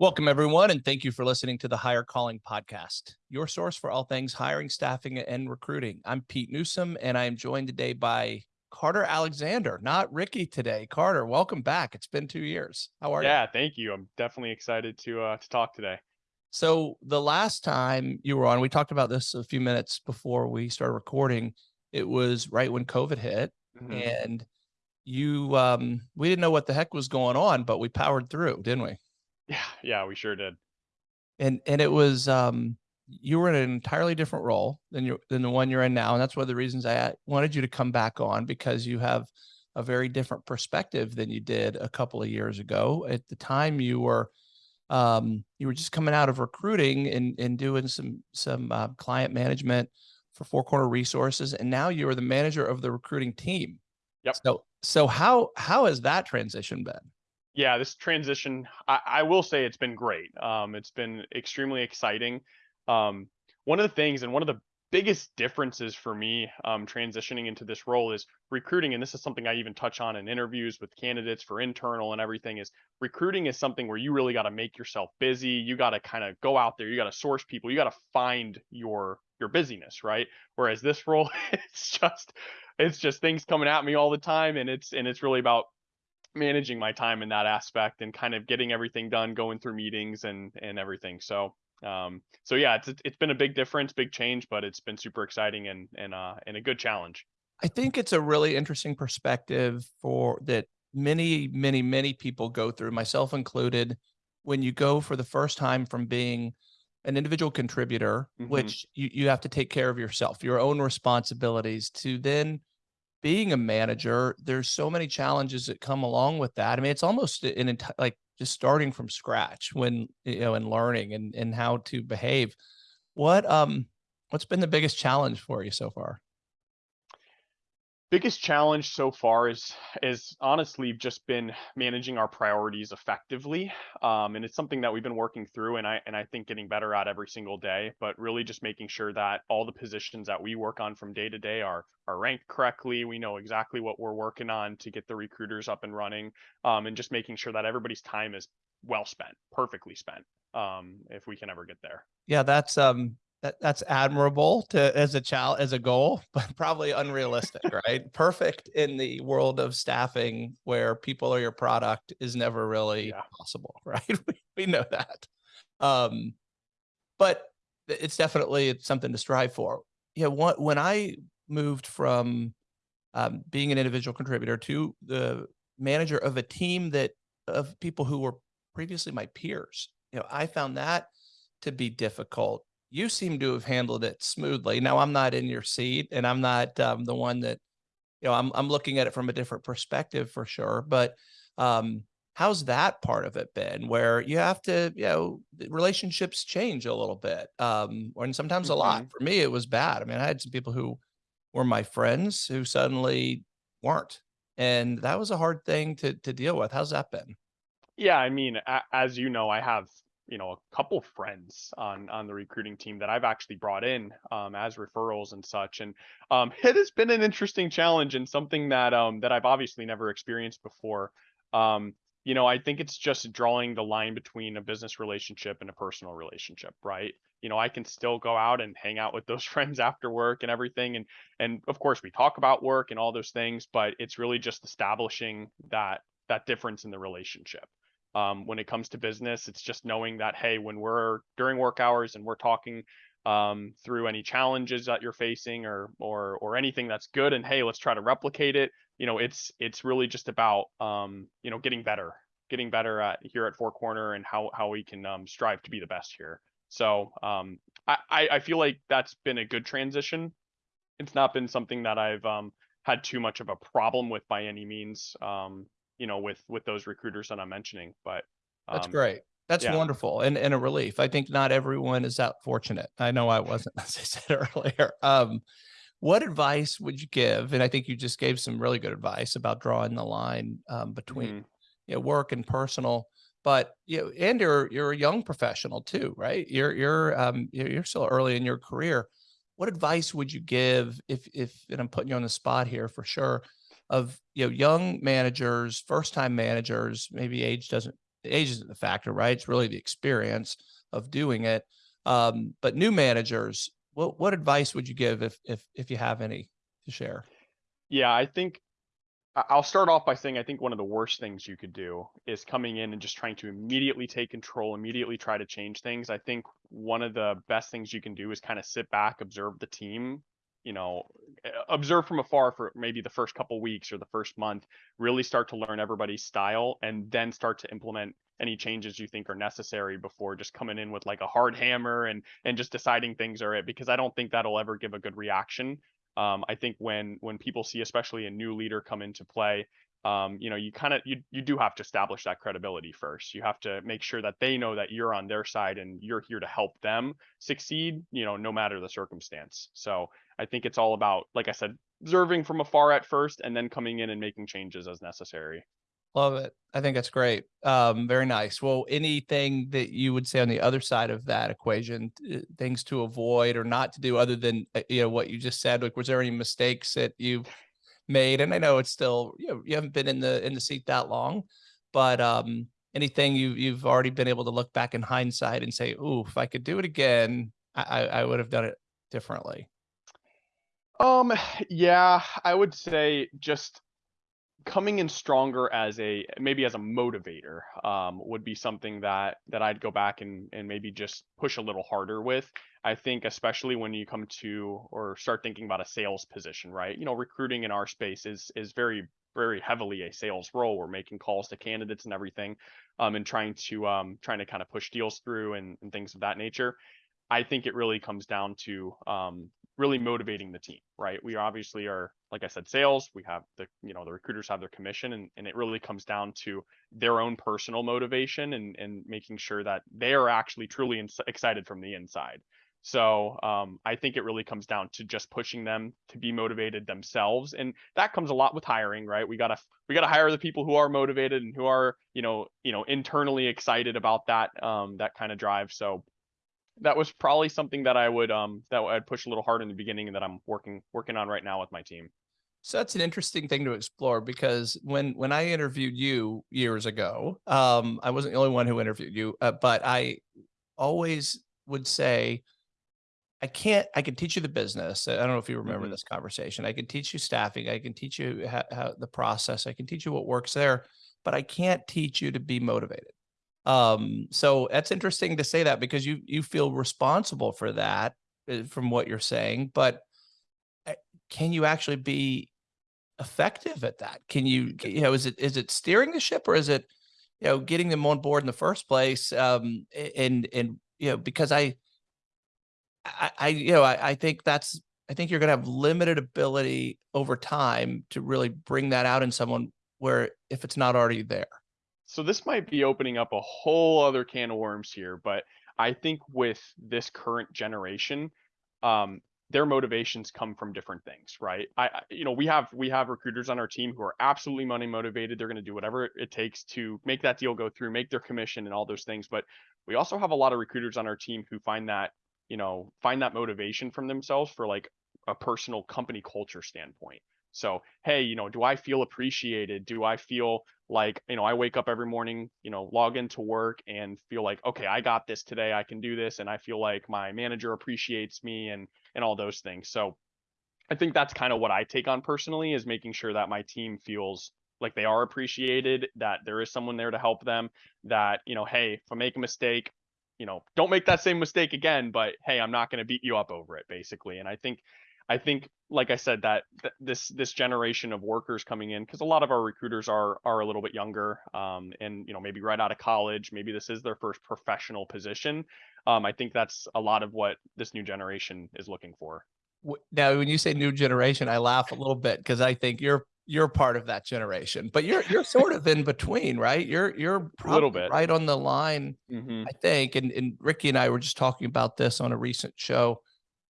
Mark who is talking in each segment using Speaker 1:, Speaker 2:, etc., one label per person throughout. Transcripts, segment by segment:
Speaker 1: Welcome, everyone, and thank you for listening to the Hire Calling Podcast, your source for all things hiring, staffing, and recruiting. I'm Pete Newsome, and I am joined today by Carter Alexander, not Ricky today. Carter, welcome back. It's been two years. How are
Speaker 2: yeah, you?
Speaker 1: Yeah,
Speaker 2: thank you. I'm definitely excited to uh, to talk today.
Speaker 1: So the last time you were on, we talked about this a few minutes before we started recording. It was right when COVID hit, mm -hmm. and you um, we didn't know what the heck was going on, but we powered through, didn't we?
Speaker 2: Yeah, yeah, we sure did.
Speaker 1: And and it was um you were in an entirely different role than you than the one you're in now, and that's one of the reasons I wanted you to come back on because you have a very different perspective than you did a couple of years ago. At the time, you were um, you were just coming out of recruiting and and doing some some uh, client management for Four Corner Resources, and now you are the manager of the recruiting team.
Speaker 2: Yep.
Speaker 1: So so how how has that transition been?
Speaker 2: Yeah, this transition, I, I, will say it's been great. Um, it's been extremely exciting. Um, one of the things and one of the biggest differences for me um, transitioning into this role is recruiting. And this is something I even touch on in interviews with candidates for internal and everything is recruiting is something where you really got to make yourself busy. You got to kind of go out there. You got to source people. You got to find your, your busyness. Right. Whereas this role, it's just, it's just things coming at me all the time. And it's, and it's really about managing my time in that aspect and kind of getting everything done, going through meetings and and everything. So um so yeah, it's it's been a big difference, big change, but it's been super exciting and and uh and a good challenge.
Speaker 1: I think it's a really interesting perspective for that many many many people go through, myself included, when you go for the first time from being an individual contributor, mm -hmm. which you, you have to take care of yourself, your own responsibilities to then being a manager, there's so many challenges that come along with that. I mean, it's almost an entire, like just starting from scratch when, you know, and learning and, and how to behave. What, um, what's been the biggest challenge for you so far?
Speaker 2: Biggest challenge so far is is honestly just been managing our priorities effectively um, and it's something that we've been working through and i and i think getting better at every single day but really just making sure that all the positions that we work on from day to day are are ranked correctly. We know exactly what we're working on to get the recruiters up and running um, and just making sure that everybody's time is well spent perfectly spent um, if we can ever get there.
Speaker 1: Yeah that's um that, that's admirable to as a child as a goal, but probably unrealistic, right? Perfect in the world of staffing where people are your product is never really yeah. possible, right? We, we know that. Um, but it's definitely it's something to strive for. Yeah, you know, when I moved from um, being an individual contributor to the manager of a team that of people who were previously my peers, you know, I found that to be difficult you seem to have handled it smoothly. Now I'm not in your seat and I'm not um, the one that, you know, I'm, I'm looking at it from a different perspective for sure. But um, how's that part of it been where you have to, you know, relationships change a little bit um, and sometimes mm -hmm. a lot. Mm-hmm. For me, it was bad. I mean, I had some people who were my friends who suddenly weren't. And that was a hard thing to, to deal with. How's that been?
Speaker 2: Yeah, I mean, as you know, I have you know a couple friends on on the recruiting team that I've actually brought in um, as referrals and such, and um, it has been an interesting challenge and something that um, that I've obviously never experienced before. Um, you know, I think it's just drawing the line between a business relationship and a personal relationship, right? You know, I can still go out and hang out with those friends after work and everything, and and of course we talk about work and all those things, but it's really just establishing that that difference in the relationship um, when it comes to business. It's just knowing that, hey, when we're during work hours and we're talking um, through any challenges that you're facing or or or anything that's good, and hey, let's try to replicate it. You know, it's it's really just about um, you know getting better, getting better at here at Four Corner and how how we can um, strive to be the best here. So um, I I feel like that's been a good transition. It's not been something that I've um, had too much of a problem with by any means. Um, you know, with with those recruiters that I'm mentioning. But
Speaker 1: um, that's great. That's yeah. wonderful and, and a relief. I think not everyone is that fortunate. I know I wasn't, as I said earlier. Um, what advice would you give? And I think you just gave some really good advice about drawing the line um, between mm -hmm. you know, work and personal. But you know, and you're you're a young professional too, right? You're you're um you're still early in your career. What advice would you give if if and I'm putting you on the spot here for sure of you know young managers, first time managers, maybe age doesn't age isn't the factor, right? It's really the experience of doing it. Um, but new managers, what what advice would you give if if if you have any to share?
Speaker 2: Yeah, I think I'll start off by saying I think one of the worst things you could do is coming in and just trying to immediately take control, immediately try to change things. I think one of the best things you can do is kind of sit back, observe the team, you know, eh, observe from afar for maybe the first couple weeks or the first month, really start to learn everybody's style and then start to implement any changes you think are necessary before just coming in with like a hard hammer and and just deciding things are it because I don't think that'll ever give a good reaction. Um, I think when when people see, especially a new leader come into play, um, you know, you kind of you you do have to establish that credibility first. You have to make sure that they know that you're on their side and you're here to help them succeed. You know, no matter the circumstance. So I think it's all about, like I said, observing from afar at first, and then coming in and making changes as necessary.
Speaker 1: Love it. I think that's great. Um, very nice. Well, anything that you would say on the other side of that equation, uh, things to avoid or not to do other than, uh, you know, what you just said, like, was there any mistakes that you've made? And I know it's still, you know, you haven't been in the, in the seat that long, but, um, anything you, you've already been able to look back in hindsight and say, ooh, if I could do it again, I, I, I would have done it differently.
Speaker 2: Um, yeah, I would say just coming in stronger as a maybe as a motivator um, would be something that that I'd go back and and maybe just push a little harder with. I think especially when you come to or start thinking about a sales position, right? You know, recruiting in our space is is very very heavily a sales role. We're making calls to candidates and everything, um, and trying to um, trying to kind of push deals through and, and things of that nature. I think it really comes down to um, really motivating the team, right? We obviously are, like I said, sales. We have the, you know, the recruiters have their commission, and, and it really comes down to their own personal motivation and and making sure that they are actually truly excited from the inside. So um, I think it really comes down to just pushing them to be motivated themselves, and that comes a lot with hiring, right? We gotta we gotta hire the people who are motivated and who are you know you know internally excited about that um, that kind of drive. So that was probably something that I would um that I'd push a little hard in the beginning and that I'm working working on right now with my team.
Speaker 1: So that's an interesting thing to explore because when when I interviewed you years ago, um, I wasn't the only one who interviewed you, uh, but I always would say, I can't. I can teach you the business. I don't know if you remember
Speaker 2: Mhm.
Speaker 1: this conversation. I can teach you staffing. I can teach you how, how the process. I can teach you what works there, but I can't teach you to be motivated. Um, so that's interesting to say that because you you feel responsible for that uh, from what you're saying, but uh, can you actually be effective at that? Can you, you know, is it is it steering the ship or is it, you know, getting them on board in the first place? Um, and and you know, because I, I, I you know, I, I think that's I think you're going to have limited ability over time to really bring that out in someone where if it's not already there.
Speaker 2: So this might be opening up a whole other can of worms here, but I think with this current generation, um, their motivations come from different things, right? I, you know, we have we have recruiters on our team who are absolutely money motivated. They're going to do whatever it takes to make that deal go through, make their commission, and all those things. But we also have a lot of recruiters on our team who find that, you know, find that motivation from themselves for like a personal company culture standpoint. So, hey, you know, do I feel appreciated? Do I feel like, you know, I wake up every morning, you know, log into work and feel like, okay, I got this today. I can do this. And I feel like my manager appreciates me and and all those things. So I think that's kind of what I take on personally is making sure that my team feels like they are appreciated, that there is someone there to help them, that, you know, hey, if I make a mistake, you know, don't make that same mistake again, but hey, I'm not going to beat you up over it basically. And I think I think like I said that, that this this generation of workers coming in because a lot of our recruiters are are a little bit younger um and you know maybe right out of college, maybe this is their first professional position. Um I think that's a lot of what this new generation is looking for.
Speaker 1: Now, when you say new generation, I laugh a little bit because I think you're you're part of that generation, but you're you're sort of in between, right? You're you're
Speaker 2: A little
Speaker 1: probably
Speaker 2: bit.
Speaker 1: right on the line,
Speaker 2: Mhm.
Speaker 1: I think. And and Ricky and I were just talking about this on a recent show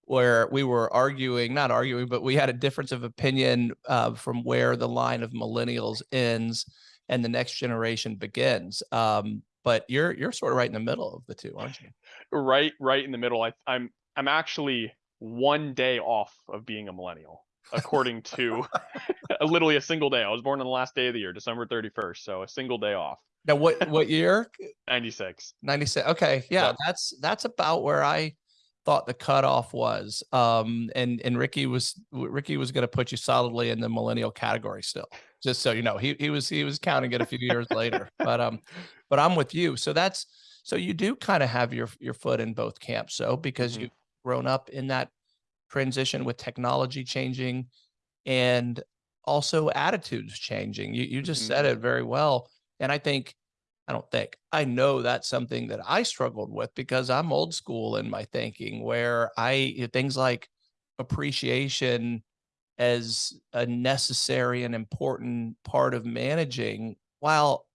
Speaker 1: where we were arguing, not arguing, but we had a difference of opinion uh, from where the line of millennials ends and the next generation begins. Um, but you're you're sort of right in the middle of the two, aren't you?
Speaker 2: right right in the middle. I I'm I'm actually one day off of being a millennial, according to literally a single day. I was born on the last day of the year, December 31st, so a single day off.
Speaker 1: Now, what, what year?
Speaker 2: 96.
Speaker 1: 96. Okay. Yeah,
Speaker 2: Yep.
Speaker 1: that's, that's about where I thought the cutoff was. Um, and, and Ricky was, Ricky was going to put you solidly in the millennial category still, just so you know, he, he was, he was counting it a few years later, but, um, but I'm with you. So that's, so you do kind of have your, your foot in both camps. So because
Speaker 2: Mhm.
Speaker 1: you've grown up in that transition with technology changing and also attitudes changing. You, you just
Speaker 2: Mhm.
Speaker 1: said it very well. And I think, I don't think, I know that's something that I struggled with because I'm old school in my thinking where I, things like appreciation as a necessary and important part of managing, while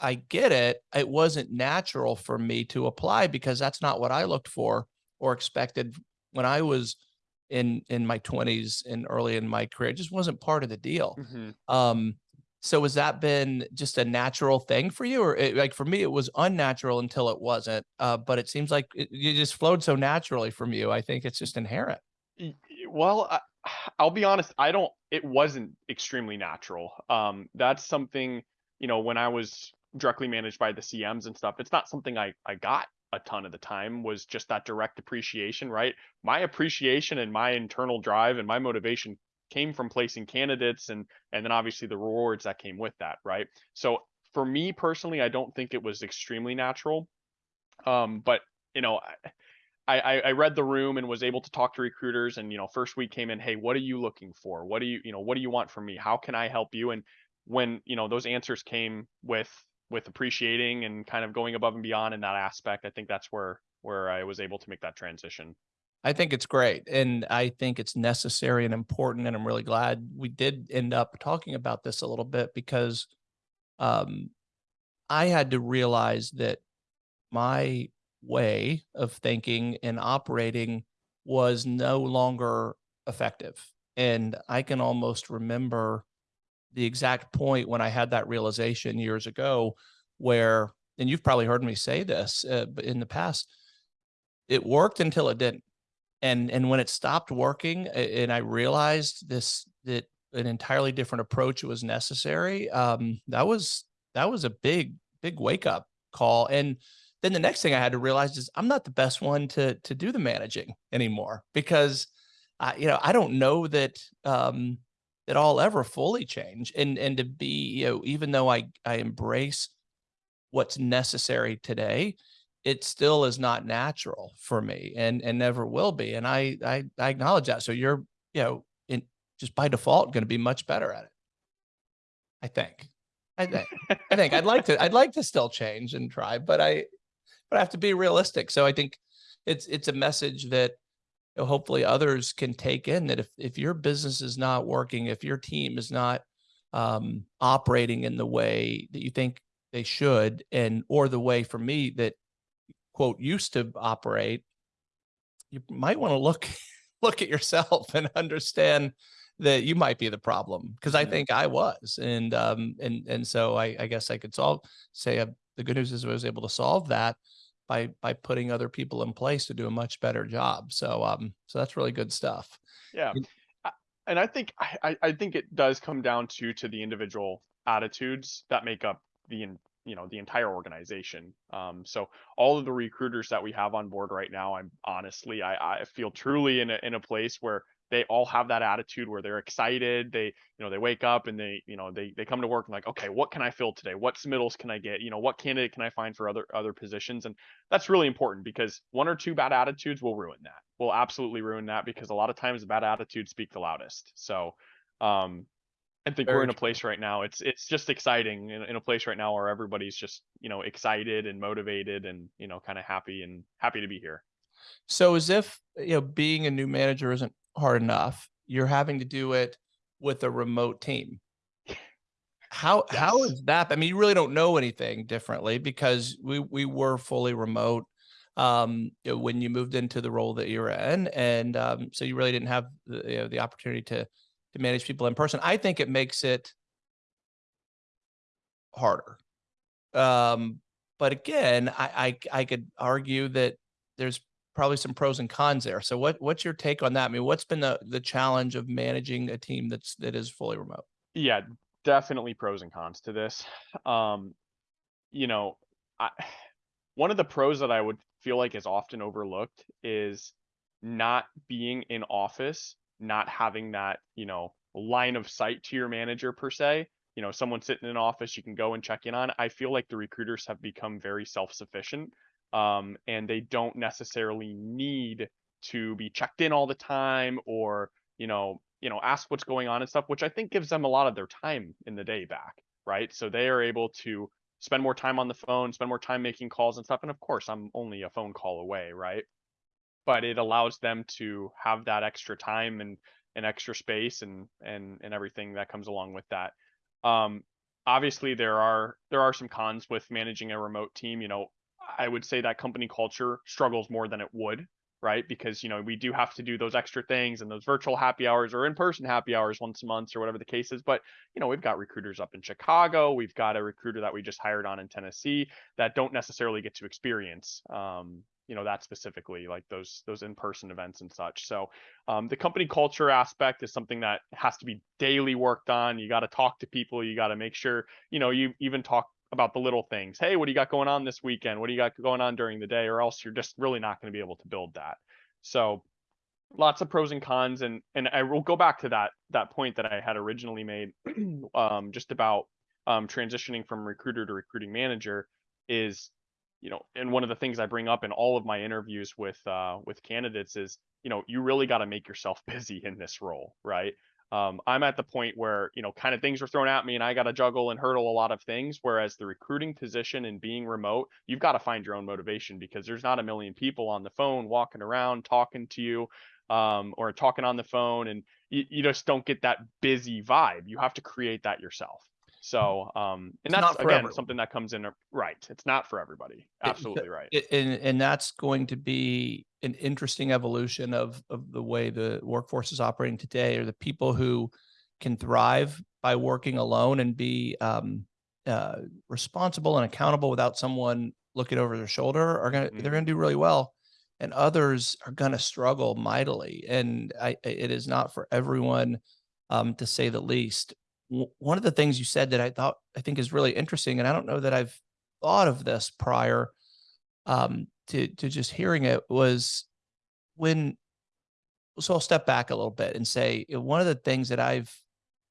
Speaker 1: I get it, it wasn't natural for me to apply because that's not what I looked for or expected when I was in in my 20s and early in my career. It just wasn't part of the deal.
Speaker 2: Mhm.
Speaker 1: Um, so has that been just a natural thing for you, or it, like for me, it was unnatural until it wasn't. Uh, but it seems like it, you just flowed so naturally from you. I think it's just inherent.
Speaker 2: Well, I, I'll be honest. I don't. It wasn't extremely natural. Um, that's something you know when I was directly managed by the CMs and stuff. It's not something I I got a ton of the time. Was just that direct appreciation, right? My appreciation and my internal drive and my motivation came from placing candidates and and then obviously the rewards that came with that, right? So for me personally, I don't think it was extremely natural. Um, but you know, I, I I read the room and was able to talk to recruiters and you know first week came in hey what are you looking for what do you you know what do you want from me how can I help you and when you know those answers came with with appreciating and kind of going above and beyond in that aspect I think that's where where I was able to make that transition
Speaker 1: I think it's great. And I think it's necessary and important. And I'm really glad we did end up talking about this a little bit because um, I had to realize that my way of thinking and operating was no longer effective. And I can almost remember the exact point when I had that realization years ago where, and you've probably heard me say this uh, in the past, it worked until it didn't and and when it stopped working and i realized this that an entirely different approach was necessary um that was that was a big big wake up call. And then the next thing i had to realize is i'm not the best one to to do the managing anymore because i you know i don't know that um that i'll ever fully change. And and to be you know even though i i embrace what's necessary today it still is not natural for me and and never will be and i i, I acknowledge that so you're you know in just by default going to be much better at it. I think i think i think i'd like to i'd like to still change and try but i but i have to be realistic so i think it's it's a message that you know, hopefully others can take in that if if your business is not working if your team is not um operating in the way that you think they should and or the way for me that quote used to operate you might want to look look at yourself and understand that you might be the problem because i think i was and um and and so i i guess i could solve say uh, the good news is i was able to solve that by by putting other people in place to do a much better job so um so that's really good stuff.
Speaker 2: Yeah
Speaker 1: And-
Speaker 2: I- think I, I I think it does come down to to the individual attitudes that make up the you know the entire organization. Um, so all of the recruiters that we have on board right now, I'm honestly I, I feel truly in a in a place where they all have that attitude where they're excited. They you know they wake up and they you know they they come to work and like okay what can I fill today? What submittals can I get? You know what candidate can I find for other other positions? And that's really important because one or two bad attitudes will ruin that. Will absolutely ruin that because a lot of times bad attitudes speak the loudest. So um I think we're in a place right now. It's it's just exciting in, in a place right now where everybody's just, you know, excited and motivated and, you know, kind of happy and happy to be here.
Speaker 1: so as if you know being a new manager isn't hard enough you're having to do it with a remote team How how
Speaker 2: Yes.
Speaker 1: is that? I mean, you really don't know anything differently because we we were fully remote um you know, when you moved into the role that you're in, and um, so you really didn't have the you know, the opportunity to to manage people in person. I think it makes it harder. Um, but again, I, I I could argue that there's probably some pros and cons there. So what what's your take on that? I mean, what's been the the challenge of managing a team that's that is fully remote?
Speaker 2: Yeah, definitely pros and cons to this. Um you know, I, one of the pros that I would feel like is often overlooked is not being in office, not having that, you know, line of sight to your manager per se. You know, someone sitting in an office you can go and check in on. I feel like the recruiters have become very self-sufficient um, and they don't necessarily need to be checked in all the time or, you know, you know, ask what's going on and stuff, which I think gives them a lot of their time in the day back, right? So they are able to spend more time on the phone, spend more time making calls and stuff. And of course, I'm only a phone call away, right? But it allows them to have that extra time and and extra space and and and everything that comes along with that. Um, obviously, there are there are some cons with managing a remote team. You know, I would say that company culture struggles more than it would right? Because you know we do have to do those extra things and those virtual happy hours or in-person happy hours once a month or whatever the case is. But you know we've got recruiters up in Chicago, we've got a recruiter that we just hired on in Tennessee that don't necessarily get to experience. Um, you know that specifically like those those in-person events and such so um, the company culture aspect is something that has to be daily worked on you got to talk to people you got to make sure you know you even talk about the little things. Hey, what do you got going on this weekend? What do you got going on during the day? Or else you're just really not going to be able to build that. So lots of pros and cons and and I will go back to that that point that I had originally made um just about um transitioning from recruiter to recruiting manager is you know and one of the things I bring up in all of my interviews with uh with candidates is you know you really got to make yourself busy in this role right um, I'm at the point where, you know, kind of things are thrown at me and I got to juggle and hurdle a lot of things. Whereas the recruiting position and being remote, you've got to find your own motivation because there's not a million people on the phone walking around talking to you um, or talking on the phone. And you, you just don't get that busy vibe. You have to create that yourself. So, um, and that's
Speaker 1: not
Speaker 2: again
Speaker 1: everyone.
Speaker 2: something that comes in right. It's not for everybody. Absolutely right.
Speaker 1: It- and and that's going to be an interesting evolution of of the way the workforce is operating today or the people who can thrive by working alone and be um uh responsible and accountable without someone looking over their shoulder are gonna
Speaker 2: Mhm.
Speaker 1: they're gonna do really well and others are gonna struggle mightily and I it is not for everyone um to say the least one of the things you said that I thought I think is really interesting and I don't know that I've thought of this prior um, to to just hearing it was when. So I'll step back a little bit and say one of the things that I've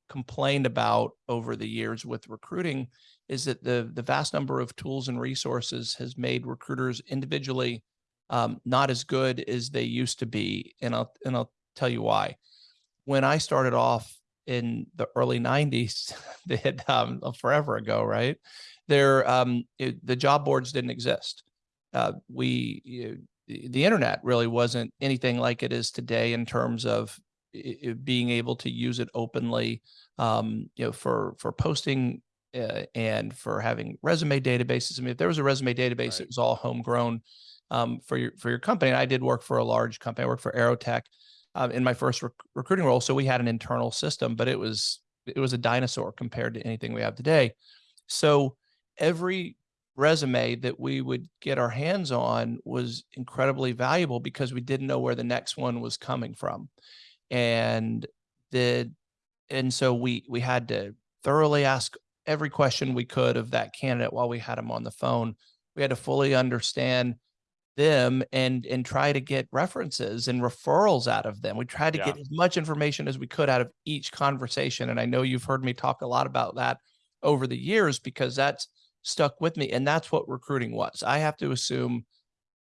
Speaker 1: complained about over the years with recruiting is that the the vast number of tools and resources has made recruiters individually um, not as good as they used to be, and I'll and I'll tell you why. When I started off in the early '90s, they had um, forever ago, right? There, um, it, the job boards didn't exist. Uh, we you the internet really wasn't anything like it is today in terms of i- i- being able to use it openly um, you know for for posting uh, and for having resume databases. I mean if there was a resume database
Speaker 2: Right.
Speaker 1: it was all homegrown um, for your for your company. And i did work for a large company. I worked for aerotech um, in my first rec- recruiting role so we had an internal system but it was it was a dinosaur compared to anything we have today so every resume that we would get our hands on was incredibly valuable because we didn't know where the next one was coming from. And the and so we we had to thoroughly ask every question we could of that candidate while we had them on the phone. We had to fully understand them and and try to get references and referrals out of them. We tried to
Speaker 2: Yeah.
Speaker 1: get as much information as we could out of each conversation. And I know you've heard me talk a lot about that over the years because that's stuck with me. And that's what recruiting was. I have to assume,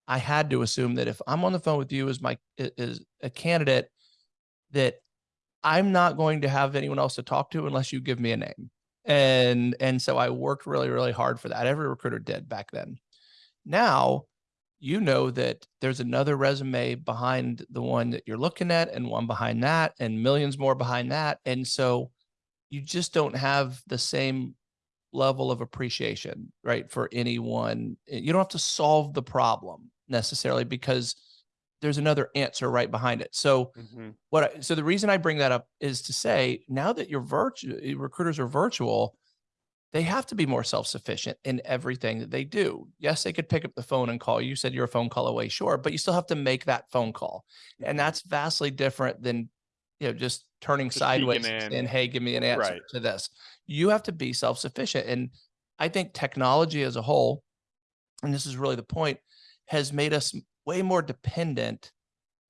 Speaker 1: I had to assume that if I'm on the phone with you as my as a candidate, that I'm not going to have anyone else to talk to unless you give me a name. And and so I worked really, really hard for that. Every recruiter did back then. Now you know that there's another resume behind the one that you're looking at and one behind that and millions more behind that. And so you just don't have the same level of appreciation, right? For anyone. Eh, You don't have to solve the problem necessarily because there's another answer right behind it. So
Speaker 2: Mhm.
Speaker 1: what I, so the reason I bring that up is to say now that you're virtual recruiters are virtual, they have to be more self-sufficient in everything that they do. Yes, they could pick up the phone and call. You said you're a phone call away, sure, but you still have to make that phone call. And
Speaker 2: Mhm.
Speaker 1: that's vastly different than you know just turning
Speaker 2: Just
Speaker 1: sideways and "Hey, give me an answer
Speaker 2: Right.
Speaker 1: to this." You have to be self-sufficient and I think technology as a whole, and this is really the point, has made us way more dependent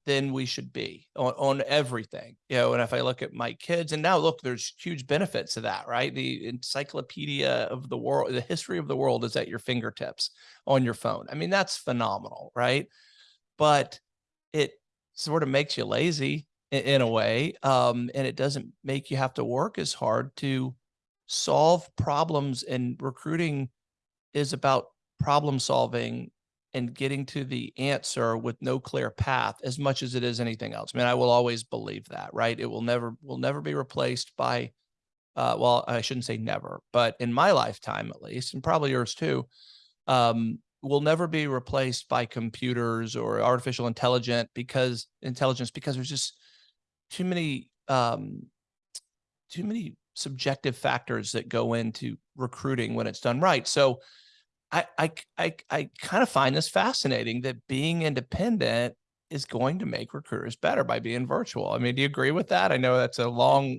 Speaker 1: than we should be on, on everything. You know, and if I look at my kids, and now look, there's huge benefits to that, right? The encyclopedia of the world, the history of the world is at your fingertips on your phone. I mean, that's phenomenal, right? But it sort of makes you lazy in, in a way. Um, and it doesn't make you have to work as hard to solve problems and recruiting is about problem solving and getting to the answer with no clear path as much as it is anything else. I mean, I will always believe that, right? It will never will never be replaced by uh, well, I shouldn't say never, but in my lifetime at least, and probably yours too, um, will never be replaced by computers or artificial intelligence because intelligence because there's just too many um, too many subjective factors that go into recruiting when it's done right. So I I I, I kind of find this fascinating that being independent is going to make recruiters better by being virtual. I mean, do you agree with that? I know that's a long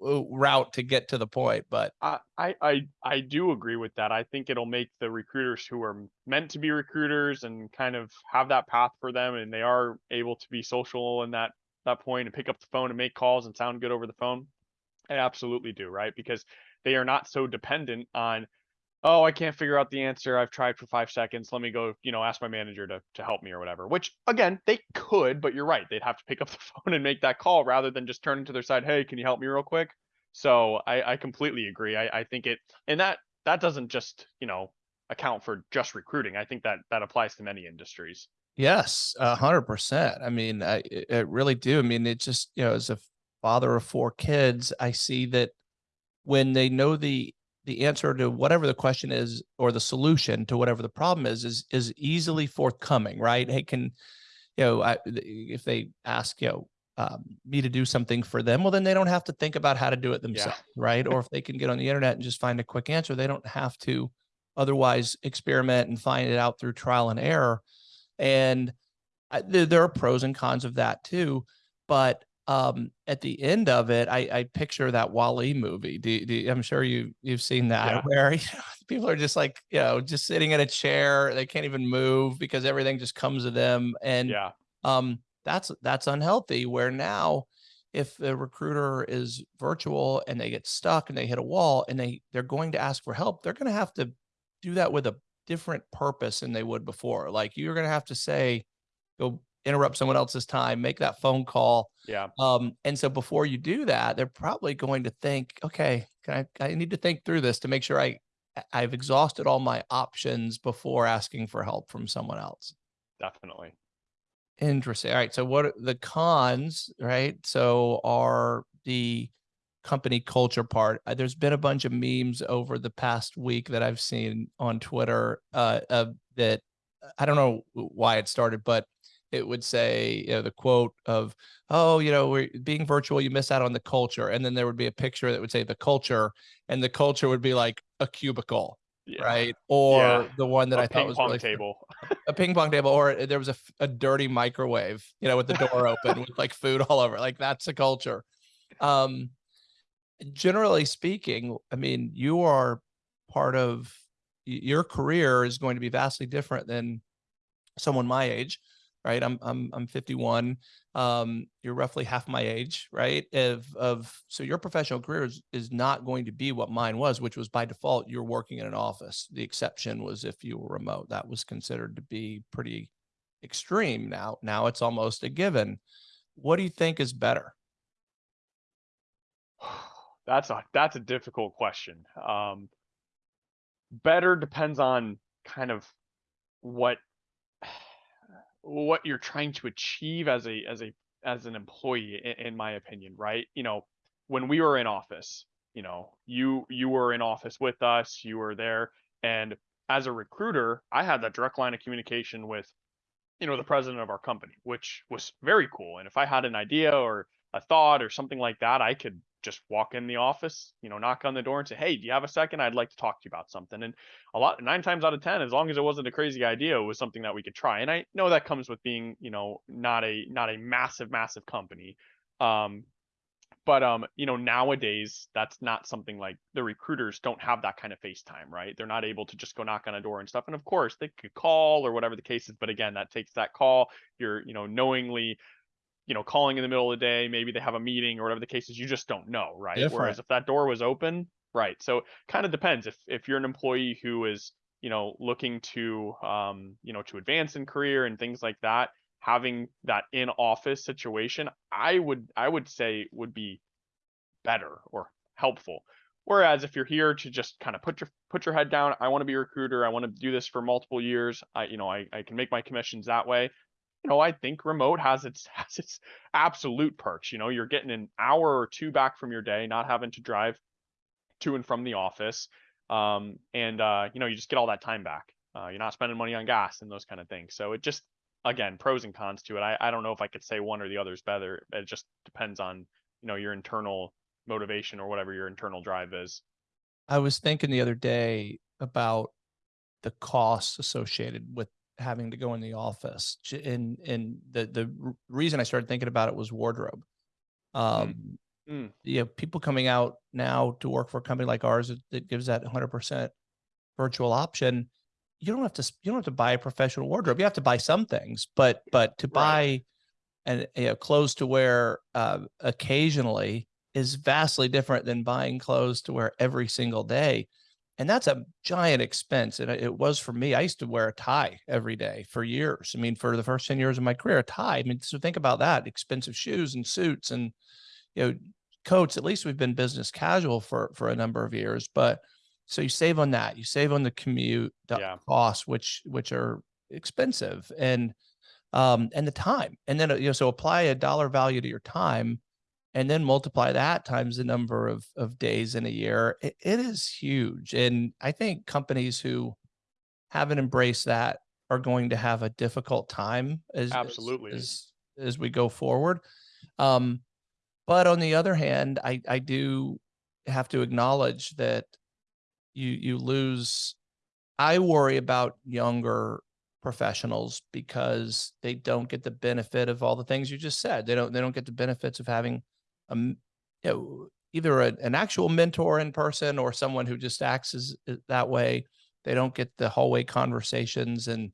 Speaker 1: route to get to the point, but
Speaker 2: I, I I I do agree with that. I think it'll make the recruiters who are meant to be recruiters and kind of have that path for them, and they are able to be social in that that point and pick up the phone and make calls and sound good over the phone. I absolutely do, right? Because they are not so dependent on oh, I can't figure out the answer. I've tried for five seconds. Let me go, you know, ask my manager to to help me or whatever. Which again, they could, but you're right. They'd have to pick up the phone and make that call rather than just turn to their side. Hey, can you help me real quick? So I, I completely agree. I, I think it, and that that doesn't just you know account for just recruiting. I think that that applies to many industries.
Speaker 1: Yes, a hundred percent. I mean, I, I really do. I mean, it just, you know, as a father of four kids, I see that when they know the the answer to whatever the question is or the solution to whatever the problem is is is easily forthcoming right? Hey can you know I, if they ask you know um, me to do something for them well then they don't have to think about how to do it themselves yeah. right? Or if they can get on the internet and just find a quick answer they don't have to otherwise experiment and find it out through trial and error. And I, there, there are pros and cons of that too but um, at the end of it, I, I picture that WALL-E movie. Do, do, I'm sure you you've seen that yeah. where you know, people are just like you know just sitting in a chair, they can't even move because everything just comes to them, and
Speaker 2: yeah,
Speaker 1: um, that's that's unhealthy. Where now, if a recruiter is virtual and they get stuck and they hit a wall and they they're going to ask for help, they're going to have to do that with a different purpose than they would before. Like you're going to have to say, go interrupt someone else's time, make that phone call.
Speaker 2: Yeah.
Speaker 1: Um, and so before you do that, they're probably going to think, okay, I, I need to think through this to make sure I I've exhausted all my options before asking for help from someone else.
Speaker 2: Definitely.
Speaker 1: Interesting. All right. So what are the cons, right? So are the company culture part. Uh, there's been a bunch of memes over the past week that I've seen on Twitter uh, uh, that I don't know why it started, but it would say, you know, the quote of, oh, you know, we're being virtual, you miss out on the culture. And then there would be a picture that would say the culture, and the culture would be like a cubicle. Yeah. Right. Or yeah. the one that a I thought was really
Speaker 2: table,
Speaker 1: a ping pong table, or there was a, a dirty microwave, you know, with the door open with like food all over. Like that's a culture. Um, generally speaking, I mean, you are part of your career is going to be vastly different than someone my age right? I'm I'm I'm 51. Um, you're roughly half my age, right? Of of so your professional career is, is not going to be what mine was, which was by default you're working in an office. The exception was if you were remote. That was considered to be pretty extreme. Now now it's almost a given. What do you think is better?
Speaker 2: That's a that's a difficult question. Um, better depends on kind of what what you're trying to achieve as a as a as an employee in, in my opinion right? You know when we were in office you know you you were in office with us you were there and as a recruiter i had that direct line of communication with you know the president of our company which was very cool. And if i had an idea or a thought or something like that i could just walk in the office, you know, knock on the door and say, "Hey, do you have a second? I'd like to talk to you about something." And a lot, nine times out of ten, as long as it wasn't a crazy idea, it was something that we could try. And I know that comes with being, you know, not a not a massive, massive company. Um, but um, you know, nowadays that's not something like the recruiters don't have that kind of FaceTime, right? They're not able to just go knock on a door and stuff. And of course, they could call or whatever the case is, but again, that takes that call. You're, you know, knowingly, you know, calling in the middle of the day, maybe they have a meeting or whatever the case is, you just don't know, right?
Speaker 1: Different.
Speaker 2: Whereas if that door was open, right? So it kind of depends if if you're an employee who is, you know, looking to um, you know, to advance in career and things like that, having that in office situation, I would I would say would be better or helpful. Whereas if you're here to just kind of put your put your head down, I want to be a recruiter, I want to do this for multiple years, I you know, I, I can make my commissions that way. You know, I think remote has its has its absolute perks. You know, you're getting an hour or two back from your day, not having to drive to and from the office. Um, and uh, you know, you just get all that time back. Uh, you're not spending money on gas and those kind of things. So it just again, pros and cons to it. I, I don't know if I could say one or the other is better. It just depends on, you know, your internal motivation or whatever your internal drive is.
Speaker 1: I was thinking the other day about the costs associated with having to go in the office. And and the the reason I started thinking about it was wardrobe. Um,
Speaker 2: Mm.
Speaker 1: you have people coming out now to work for a company like ours that, that gives that 100% virtual option. You don't have to you don't have to buy a professional wardrobe. You have to buy some things, but but to
Speaker 2: Right.
Speaker 1: buy and you know, clothes to wear uh, occasionally is vastly different than buying clothes to wear every single day. And that's a giant expense. And it was for me. I used to wear a tie every day for years. I mean, for the first 10 years of my career, a tie. I mean, so think about that expensive shoes and suits and, you know, coats. At least we've been business casual for, for a number of years. But so you save on that. You save on the commute the
Speaker 2: Yeah.
Speaker 1: costs, which, which are expensive and, um, and the time. And then, uh, you know, so apply a dollar value to your time and then multiply that times the number of of days in a year it, it is huge and i think companies who haven't embraced that are going to have a difficult time as as-
Speaker 2: Absolutely.
Speaker 1: as, as we go forward um but on the other hand i i do have to acknowledge that you you lose i worry about younger professionals because they don't get the benefit of all the things you just said they don't they don't get the benefits of having um, you know, either a, an actual mentor in person or someone who just acts as uh, that way. They don't get the hallway conversations and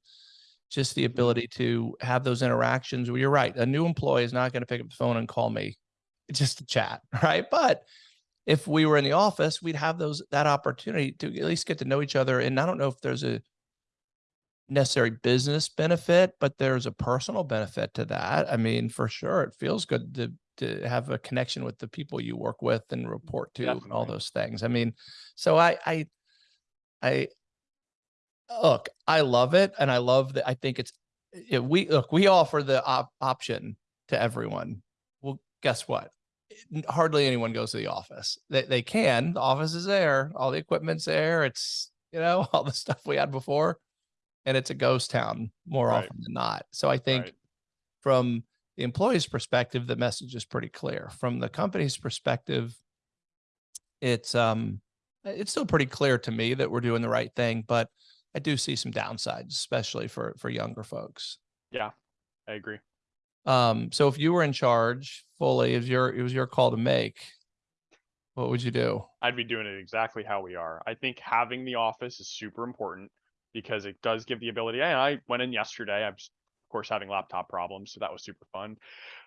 Speaker 1: just the ability to have those interactions. Well, you're right. A new employee is not going to pick up the phone and call me just to chat, right? But if we were in the office, we'd have those that opportunity to at least get to know each other. And I don't know if there's a necessary business benefit, but there's a personal benefit to that. I mean, for sure, it feels good to to have a connection with the people you work with and report to and all those things. I mean, so I I I look, I love it and I love that I think it's it, we look, we offer the op- option to everyone. Well, guess what? Hardly anyone goes to the office. They they can. The office is there. All the equipment's there. It's you know all the stuff we had before, and it's a ghost town more
Speaker 2: Right.
Speaker 1: often than not. So I think
Speaker 2: Right.
Speaker 1: from the employee's perspective, the message is pretty clear. From the company's perspective, it's um it's still pretty clear to me that we're doing the right thing, but I do see some downsides, especially for for younger folks.
Speaker 2: Yeah, I agree.
Speaker 1: Um, so if you were in charge fully, was your it was your call to make. What would you do?
Speaker 2: I'd be doing it exactly how we are. I think having the office is super important because it does give the ability. And I went in yesterday. S- of course having laptop problems, so that was super fun.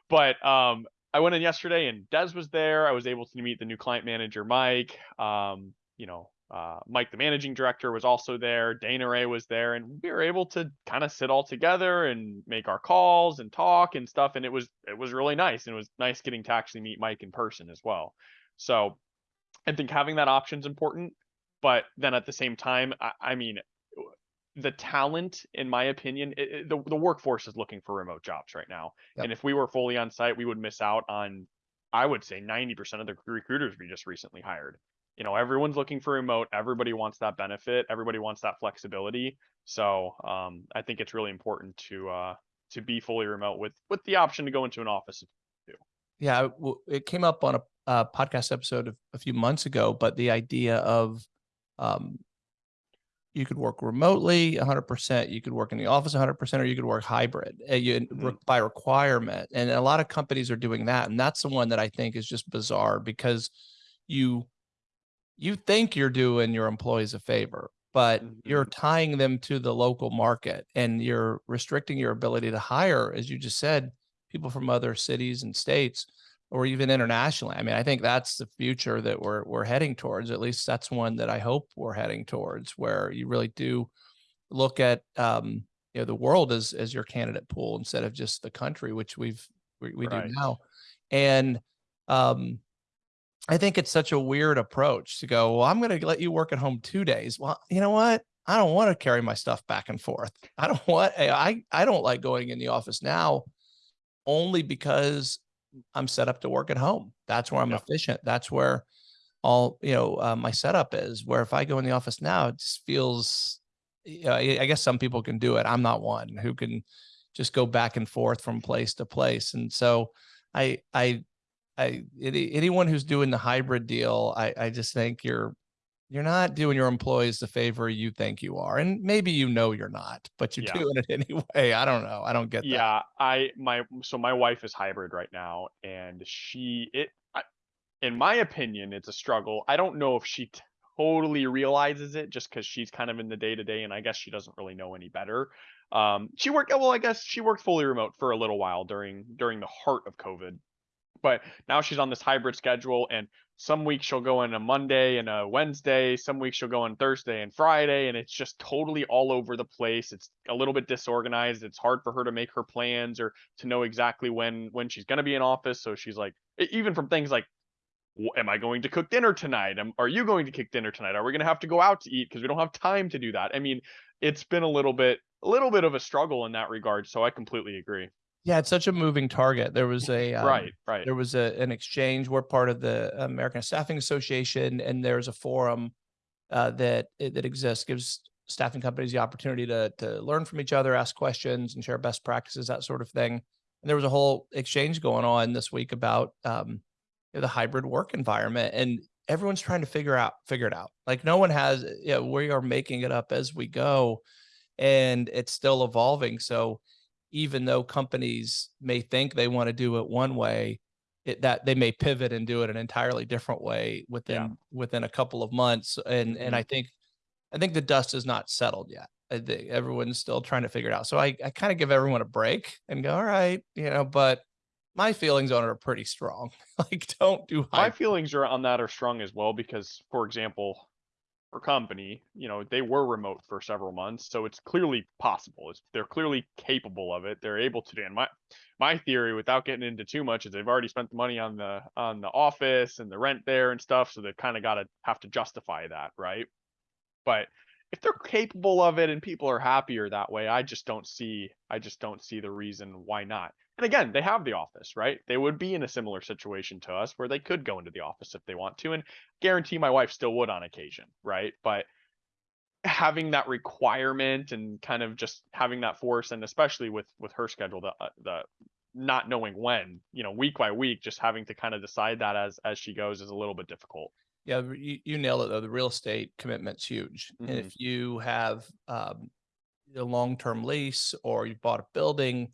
Speaker 2: But um, I went in yesterday and Des was there. I was able to meet the new client manager, Mike. Um, you know, uh, Mike, the managing director, was also there. Dana Ray was there, and we were able to kind of sit all together and make our calls and talk and stuff. And it was it was really nice. And it was nice getting to actually meet Mike in person as well. So I think having that option is important, but then at the same time, I, I mean, the talent, in my opinion, i i- the the workforce is looking for remote jobs right now.
Speaker 1: Yep.
Speaker 2: And if we were fully on site, we would miss out on, I would say, ninety percent of the recruiters we just recently hired. You know, everyone's looking for remote. Everybody wants that benefit. Everybody wants that flexibility. So um, I think it's really important to uh, to be fully remote with with the option to go into an office. Too.
Speaker 1: Yeah, it it came up on a, a podcast episode of, a few months ago, but the idea of um, you could work remotely 100%, you could work in the office 100%, or you could work hybrid uh, you,
Speaker 2: Mhm.
Speaker 1: by requirement. And a lot of companies are doing that. And that's the one that I think is just bizarre because you you think you're doing your employees a favor, but you're
Speaker 2: Mhm.
Speaker 1: tying them to the local market and you're restricting your ability to hire, as you just said, people from other cities and states or even internationally. I mean, I think that's the future that we're we're heading towards. At least that's one that I hope we're heading towards, where you really do look at um, you know the world as as your candidate pool instead of just the country, which we've we, we do now. And um, I think it's such a weird approach to go, well, I'm going to let you work at home two days. Well, you know what? I don't want to carry my stuff back and forth. I don't want, I, I don't like going in the office now only because I'm set up to work at home. That's where I'm
Speaker 2: Yep.
Speaker 1: efficient. That's where all, you know, uh, my setup is where if I go in the office now, it just feels, you know, I I guess some people can do it. I'm not one who can just go back and forth from place to place. And so I, I, I any, anyone who's doing the hybrid deal, I, I just think you're you're not doing your employees the favor you think you are. And maybe you know you're not, but you're
Speaker 2: Yeah.
Speaker 1: doing it anyway. I don't know. I don't get that.
Speaker 2: Yeah, I my so my wife is hybrid right now, and she it I, in my opinion, it's a struggle. I don't know if she totally realizes it just because she's kind of in the day to day, and I guess she doesn't really know any better. Um, she worked well, I guess she worked fully remote for a little while during during the heart of COVID, but now she's on this hybrid schedule and some weeks she'll go in a Monday and a Wednesday, some weeks she'll go on Thursday and Friday and it's just totally all over the place. It's a little bit disorganized. It's hard for her to make her plans or to know exactly when when she's going to be in office. So she's like even from things like am I going to cook dinner tonight? Am, are you going to cook dinner tonight? Are we going to have to go out to eat because we don't have time to do that? I mean, it's been a little bit a little bit of a struggle in that regard, so I completely agree.
Speaker 1: Yeah, it's such a moving target. There was a um,
Speaker 2: Right, right.
Speaker 1: there was a an exchange. We're part of the American Staffing Association, and there's a forum uh, that that exists gives staffing companies the opportunity to to learn from each other, ask questions, and share best practices, that sort of thing. And there was a whole exchange going on this week about um, you know, the hybrid work environment, and everyone's trying to figure out figure it out. Like no one has. You know, we are making it up as we go, and it's still evolving. So even though companies may think they want to do it one way, it, that they may pivot and do it an entirely different way within within a couple of months. And and I
Speaker 2: Mhm.
Speaker 1: think I think the dust is not settled yet. I think everyone's still trying to figure it out. So I, I kind of give everyone a break and go, all right, you know, but my feelings on it are pretty strong. like, don't do
Speaker 2: My feelings are on that are strong as well because, for example, for company, you know, they were remote for several months, so it's clearly possible. It's they're clearly capable of it. They're able to do. And my my theory, without getting into too much, is they've already spent the money on the on the office and the rent there and stuff, so they've kind of got to have to justify that, right? But if they're capable of it and people are happier that way, I just don't see I just don't see the reason why not. And again, they have the office, right? They would be in a similar situation to us where they could go into the office if they want to and guarantee my wife still would on occasion, right? But having that requirement and kind of just having that force and especially with with her schedule the uh, the not knowing when, you know, week by week just having to kind of decide that as as she goes is a little bit difficult.
Speaker 1: Yeah, you, you nailed it though. The real estate commitment's huge. And
Speaker 2: Mhm.
Speaker 1: if you have um, a long-term lease or you bought a building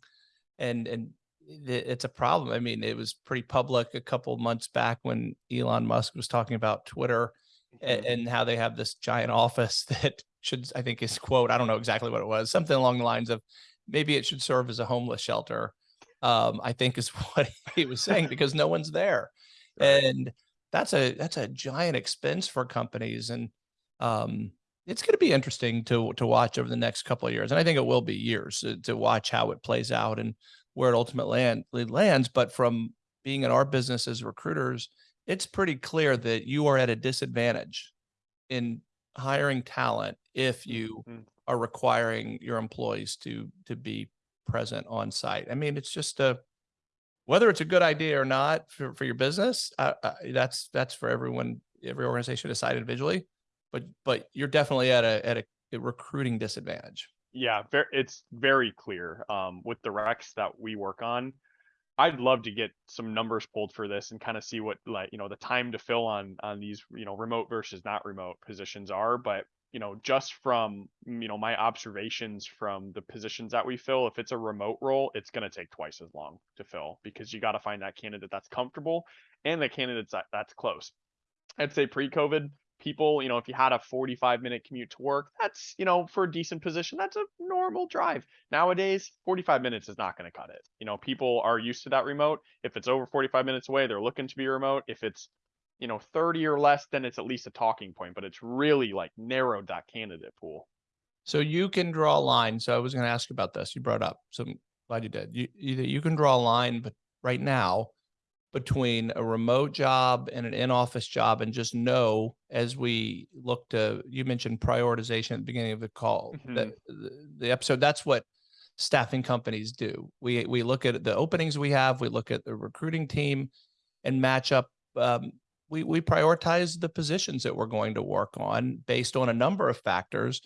Speaker 1: and and it's a problem. I mean, it was pretty public a couple months back when Elon Musk was talking about Twitter
Speaker 2: Mhm.
Speaker 1: and, and how they have this giant office that should, I think, his quote. I don't know exactly what it was. Something along the lines of maybe it should serve as a homeless shelter. Um, I think is what he was saying because no one's there,
Speaker 2: Right.
Speaker 1: and that's a that's a giant expense for companies and um it's going to be interesting to to watch over the next couple of years and i think it will be years to, to watch how it plays out and where it ultimately land, lands but from being in our business as recruiters it's pretty clear that you are at a disadvantage in hiring talent if you
Speaker 2: Mhm.
Speaker 1: are requiring your employees to to be present on site i mean it's just a whether it's a good idea or not for, for your business, uh, uh, that's that's for everyone, every organization to decide individually. But but you're definitely at a at a, a recruiting disadvantage.
Speaker 2: Yeah, it's very clear, um, with the recs that we work on. I'd love to get some numbers pulled for this and kind of see what like, you know, the time to fill on on these, you know, remote versus not remote positions are, but you know, just from, you know, my observations from the positions that we fill, if it's a remote role, it's going to take twice as long to fill because you got to find that candidate that's comfortable and the candidates that, that's close. I'd say pre-COVID, people, you know, if you had a 45 minute commute to work, that's, you know, for a decent position, that's a normal drive. Nowadays, 45 minutes is not going to cut it. You know, people are used to that remote. If it's over 45 minutes away, they're looking to be remote. If it's, you know, 30 or less, then it's at least a talking point, but it's really like narrowed that candidate pool.
Speaker 1: So you can draw a line. So I was going to ask you about this. You brought up. So I'm glad you did. You either you can draw a line, but right now between a remote job and an in-office job and just know as we look to you mentioned prioritization at the beginning of the call
Speaker 2: Mhm.
Speaker 1: that the, the episode that's what staffing companies do we we look at the openings we have we look at the recruiting team and match up um, we we prioritize the positions that we're going to work on based on a number of factors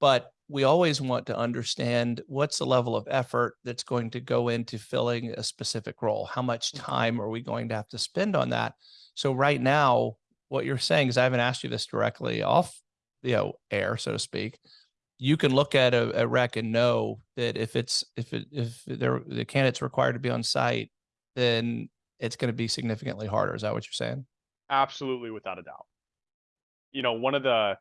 Speaker 1: but we always want to understand what's the level of effort that's going to go into filling a specific role. How much
Speaker 2: Mhm.
Speaker 1: time are we going to have to spend on that? So right now, what you're saying is I haven't asked you this directly off, you know, air, so to speak. You can look at a, a rec and know that if it's if it if there the candidate's required to be on site, then it's going to be significantly harder. Is that what you're saying?
Speaker 2: Absolutely, without a doubt. You know, one of the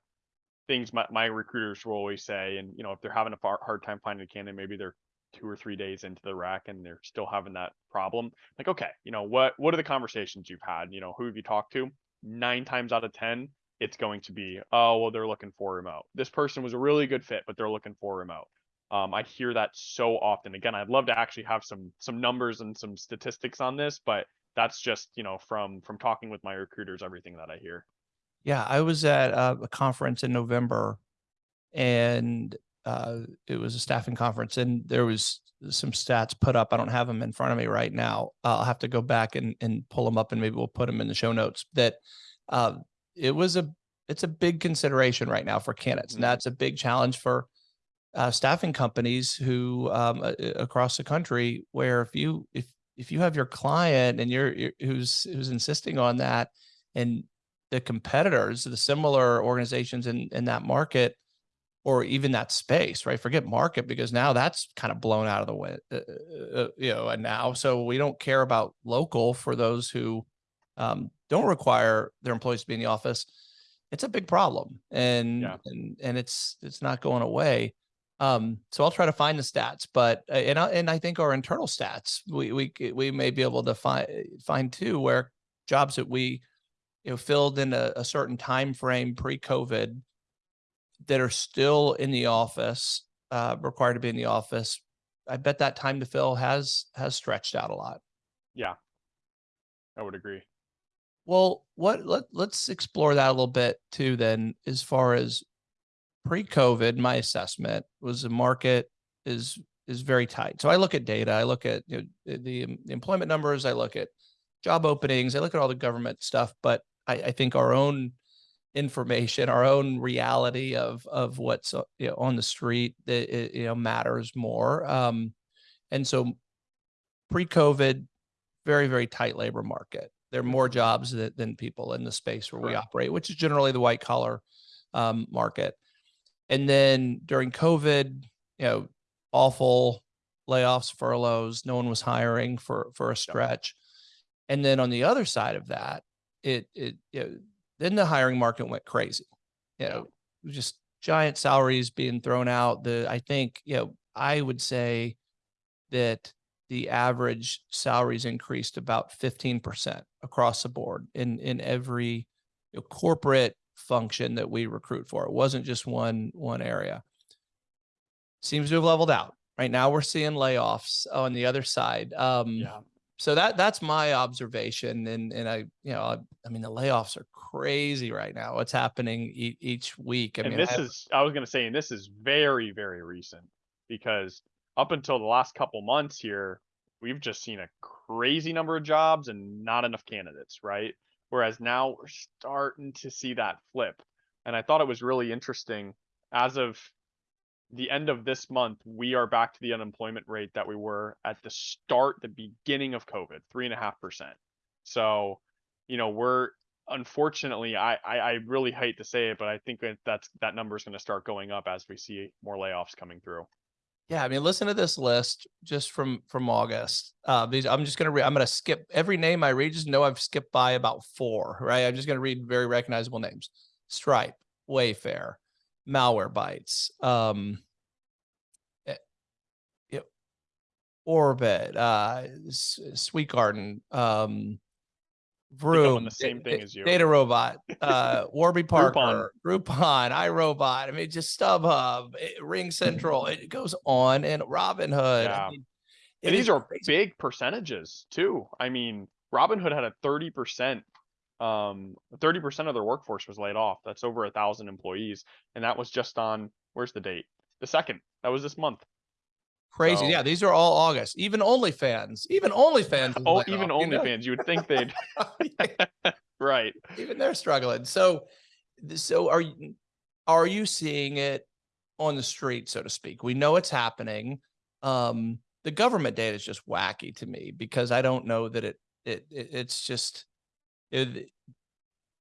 Speaker 2: things my, my recruiters will always say, and you know, if they're having a far, hard time finding a candidate, maybe they're two or three days into the rec and they're still having that problem. Like, okay, you know, what what are the conversations you've had? You know, who have you talked to? Nine times out of ten, it's going to be, oh, well, they're looking for remote. This person was a really good fit, but they're looking for remote. Um, I hear that so often. Again, I'd love to actually have some some numbers and some statistics on this, but that's just you know from from talking with my recruiters, everything that I hear.
Speaker 1: Yeah, I was at a, a conference in November and uh, it was a staffing conference and there was some stats put up. I don't have them in front of me right now. I'll have to go back and, and pull them up and maybe we'll put them in the show notes that uh, it was a, it's a big consideration right now for candidates. And
Speaker 2: Mhm.
Speaker 1: that's a big challenge for uh, staffing companies who um, across the country, where if you, if, if you have your client and you're, you're who's, who's insisting on that and the competitors, the similar organizations in in that market or even that space, right? Forget market because now that's kind of blown out of the way, uh, uh, uh, you know, and now so we don't care about local for those who um, don't require their employees to be in the office. It's a big problem, and
Speaker 2: Yeah.
Speaker 1: and and it's it's not going away. Um, so I'll try to find the stats, but uh, and I, and I think our internal stats we we we may be able to find find too where jobs that we you know filled in a, a certain time frame pre-COVID that are still in the office, uh, required to be in the office. I bet that time to fill has has stretched out a lot.
Speaker 2: Yeah, I would agree.
Speaker 1: Well, what let let's explore that a little bit too. Then, as far as pre-COVID, my assessment was the market is is very tight. So I look at data, I look at you know, the, the the employment numbers, I look at job openings, I look at all the government stuff, but I, I think our own information, our own reality of of what's uh, you know, on the street, that it, you know matters more. Um, and so pre-COVID, very very tight labor market. There are more jobs that, than people in the space where we operate, which is generally the white collar um, market. And then during COVID, you know, awful layoffs, furloughs, no one was hiring for for a stretch. And then on the other side of that, it it know, then the hiring market went crazy. You know, just giant salaries being thrown out. The I think, you know, I would say that the average salaries increased about 15% across the board in in every you know, corporate function that we recruit for. It wasn't just one one area. Seems to have leveled out. Right now we're seeing layoffs on the other side. Um
Speaker 2: Yeah.
Speaker 1: So that that's my observation and and I you know I, I mean the layoffs are crazy right now. What's happening e- each week? I
Speaker 2: and
Speaker 1: mean
Speaker 2: this
Speaker 1: have-
Speaker 2: is I was gonna say, and this is very, very recent because up until the last couple months here, we've just seen a crazy number of jobs and not enough candidates, right? Whereas now we're starting to see that flip. And I thought it was really interesting. As of the end of this month, we are back to the unemployment rate that we were at the start, the beginning of COVID, three and a half percent. So, you know, we're unfortunately, I, I I really hate to say it, but I think that that's that number is going to start going up as we see more layoffs coming through.
Speaker 1: Yeah, I mean, listen to this list just from from August. Uh, these I'm just gonna read. I'm gonna skip every name I read. Just know I've skipped by about four. Right, I'm just gonna read very recognizable names: Stripe, Wayfair, Malwarebytes, um, eh, Orbit, uh, Sweetgreen, um,
Speaker 2: Vroom, the same thing as you.
Speaker 1: DataRobot, uh, Warby Parker, Groupon, iRobot. I mean, just StubHub, eh, RingCentral. It goes on, and Robinhood.
Speaker 2: Yeah.
Speaker 1: I mean,
Speaker 2: And these are
Speaker 1: crazy.
Speaker 2: big percentages too. I mean, Robinhood had a thirty percent, um, thirty percent of their workforce was laid off. That's over a thousand employees, and that was just on where's the date? The second. That was this month.
Speaker 1: crazy.
Speaker 2: So-
Speaker 1: Yeah, these are all August. Even OnlyFans, even OnlyFans.
Speaker 2: Oh, even
Speaker 1: off, you know?
Speaker 2: OnlyFans. You would think they'd right.
Speaker 1: even they're struggling. So, so are you are you seeing it on the street, so to speak? We know it's happening. Um, the government data is just wacky to me because I don't know that it it, it it's just it,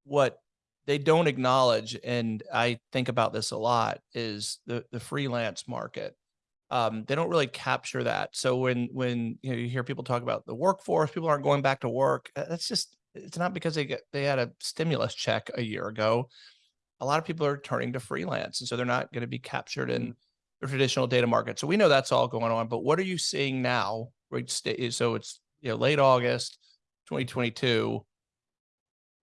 Speaker 1: what they don't acknowledge, and I think about this a lot, is the the freelance market. Um, they don't really capture that. So when when you know you hear people talk about the workforce, people aren't going back to work. uh, That's just it's not because they get they had a stimulus check a year ago. A lot of people are turning to freelance, and so they're not going to be captured in the traditional data market. So we know that's all going on. But what are you seeing now? Right, so it's you know late August, 2022.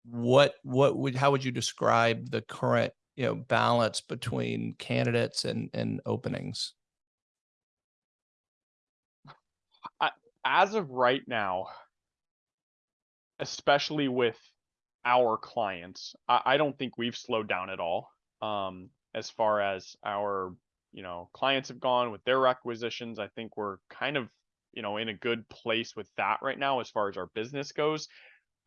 Speaker 1: What what would how would you describe the current you know balance between candidates and and openings?
Speaker 2: As of right now, especially with our clients, I, I don't think we've slowed down at all. Um, as far as our, you know, clients have gone with their requisitions, I think we're kind of, you know, in a good place with that right now as far as our business goes.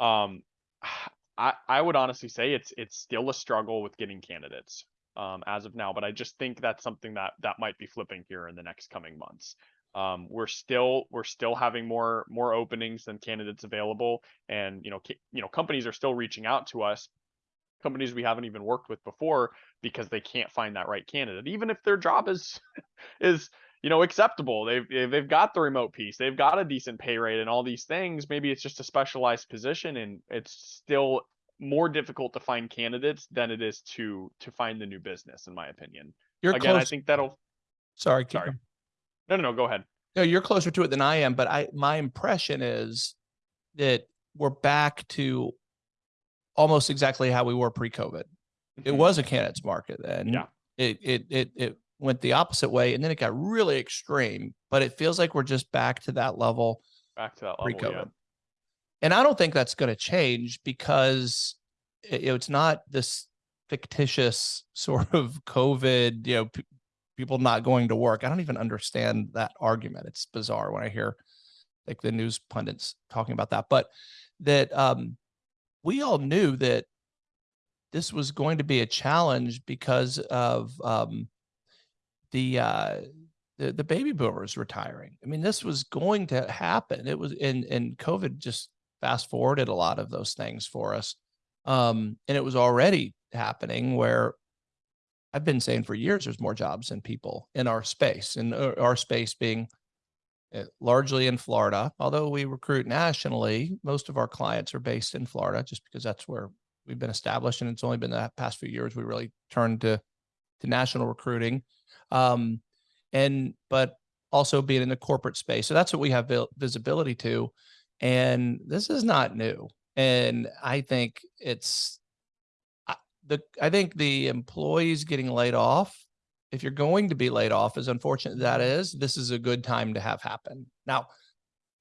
Speaker 2: Um, I, I would honestly say it's it's still a struggle with getting candidates um, as of now, but I just think that's something that that might be flipping here in the next coming months. Um, we're still we're still having more more openings than candidates available, and you know ca- you know companies are still reaching out to us, companies we haven't even worked with before because they can't find that right candidate, even if their job is is you know acceptable. They've they've got the remote piece, they've got a decent pay rate, and all these things. Maybe it's just a specialized position, and it's still more difficult to find candidates than it is to to find the new business, in my opinion.
Speaker 1: You're
Speaker 2: Again,
Speaker 1: close.
Speaker 2: I think that'll.
Speaker 1: sorry, keep
Speaker 2: sorry.
Speaker 1: going.
Speaker 2: No, no, no. Go ahead.
Speaker 1: No, you're closer to it than I am, but I my impression is that we're back to almost exactly how we were pre-COVID. It
Speaker 2: Mhm.
Speaker 1: was a candidates market then.
Speaker 2: Yeah.
Speaker 1: It it it it went the opposite way and then it got really extreme, but it feels like we're just back to that level
Speaker 2: back to that level.
Speaker 1: pre-COVID.
Speaker 2: Yeah.
Speaker 1: And I don't think that's going to change because it, you know, it's not this fictitious sort of COVID, you know, p- people not going to work. I don't even understand that argument. It's bizarre when I hear like the news pundits talking about that, but that um, we all knew that this was going to be a challenge because of um, the uh, the the baby boomers retiring. I mean, this was going to happen. It was and and COVID just fast forwarded a lot of those things for us. Um, and it was already happening where I've been saying for years there's more jobs than people in our space, and uh, our space being uh, largely in Florida. Although we recruit nationally, most of our clients are based in Florida just because that's where we've been established. And it's only been the past few years we really turned to to national recruiting. Um, and but also being in the corporate space. So that's what we have visibility to. And this is not new. And I think it's the I think the employees getting laid off, if you're going to be laid off, as unfortunate that is, this is a good time to have happen. Now,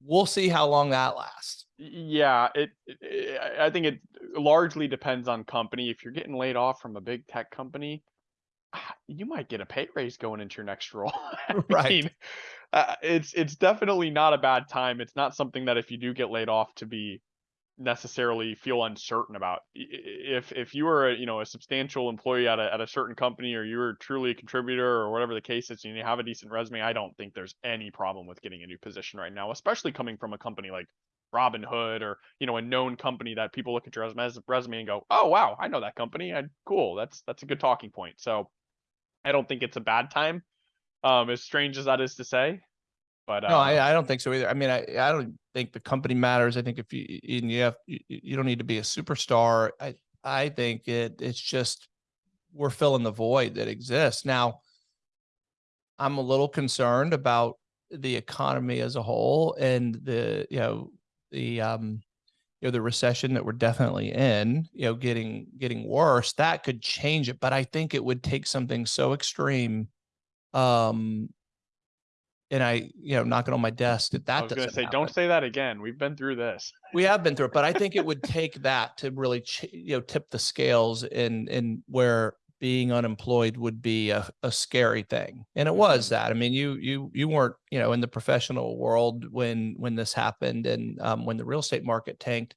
Speaker 1: we'll see how long that lasts.
Speaker 2: Yeah, it, it- I- think it largely depends on company. If you're getting laid off from a big tech company, you might get a pay raise going into your next role. I
Speaker 1: Right.
Speaker 2: mean, uh, it's it's definitely not a bad time. It's not something that if you do get laid off to be necessarily feel uncertain about. If if you are a, you know a substantial employee at a at a certain company or you're truly a contributor or whatever the case is, and you have a decent resume, I don't think there's any problem with getting a new position right now, especially coming from a company like Robinhood or you know a known company that people look at your resume, resume and go, "Oh wow, I know that company. I, cool. That's that's a good talking point." So I don't think it's a bad time. Um, as strange as that is to say, but
Speaker 1: No,
Speaker 2: uh,
Speaker 1: I, I don't think so either. I mean, I, I don't think the company matters. I think if you, and you have, you, you don't need to be a superstar. I, I think it, it's just, we're filling the void that exists. Now, I'm a little concerned about the economy as a whole and the, you know, the, um, you know, the recession that we're definitely in, you know, getting, getting worse, that could change it. But I think it would take something so extreme, um, and I, you know, knocking on my desk that
Speaker 2: I
Speaker 1: that
Speaker 2: was gonna
Speaker 1: doesn't
Speaker 2: say,
Speaker 1: happen.
Speaker 2: don't say that again. We've been through this.
Speaker 1: We have been through it, but I think it would take that to really, ch- you know, tip the scales in, in where being unemployed would be a, a scary thing. And it was
Speaker 2: Mhm.
Speaker 1: that. I mean, you, you, you weren't, you know, in the professional world when, when this happened and, um, when the real estate market tanked,